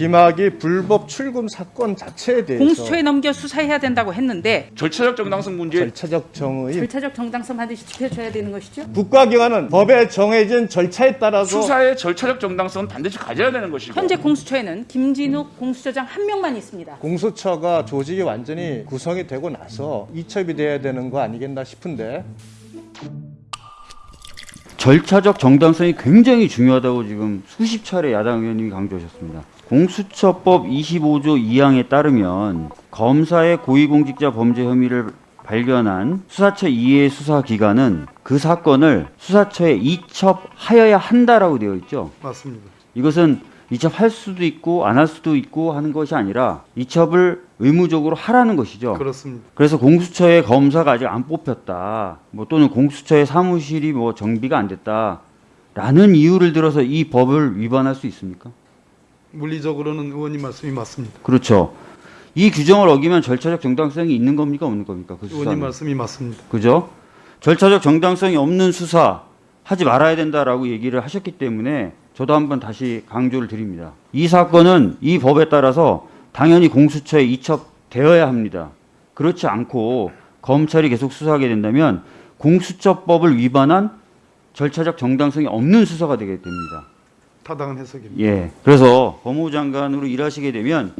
김학의 불법 출금 사건 자체에 대해서 공수처에 넘겨 수사해야 된다고 했는데 절차적 정당성 문제 절차적 정의 절차적 정당성 반드시 지켜줘야 되는 것이죠. 국가기관은 법에 정해진 절차에 따라서 수사의 절차적 정당성은 반드시 가져야 되는 것이고 현재 공수처에는 김진욱 공수처장 한 명만 있습니다. 공수처가 조직이 완전히 구성이 되고 나서 이첩이 돼야 되는 거 아니겠나 싶은데 절차적 정당성이 굉장히 중요하다고 지금 수십 차례 야당 의원님이 강조하셨습니다. 공수처법 25조 2항에 따르면 검사의 고위공직자 범죄 혐의를 발견한 수사처 이해 수사 기관은 그 사건을 수사처에 이첩하여야 한다라고 되어 있죠. 맞습니다. 이것은 이첩할 수도 있고 안 할 수도 있고 하는 것이 아니라 이첩을 의무적으로 하라는 것이죠. 그렇습니다. 그래서 공수처의 검사가 아직 안 뽑혔다. 뭐 또는 공수처의 사무실이 뭐 정비가 안 됐다 라는 이유를 들어서 이 법을 위반할 수 있습니까? 물리적으로는 의원님 말씀이 맞습니다. 그렇죠. 이 규정을 어기면 절차적 정당성이 있는 겁니까 없는 겁니까? 그 의원님. 말씀이 맞습니다. 그죠? 절차적 정당성이 없는 수사 하지 말아야 된다라고 얘기를 하셨기 때문에 저도 한번 다시 강조를 드립니다. 이 사건은 이 법에 따라서 당연히 공수처에 이첩되어야 합니다. 그렇지 않고 검찰이 계속 수사하게 된다면 공수처법을 위반한 절차적 정당성이 없는 수사가 되게 됩니다. 타당한 해석입니다. 예. 그래서 법무부 장관으로 일하시게 되면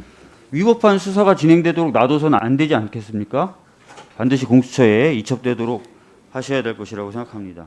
위법한 수사가 진행되도록 놔둬서는 안 되지 않겠습니까? 반드시 공수처에 이첩되도록 하셔야 될 것이라고 생각합니다.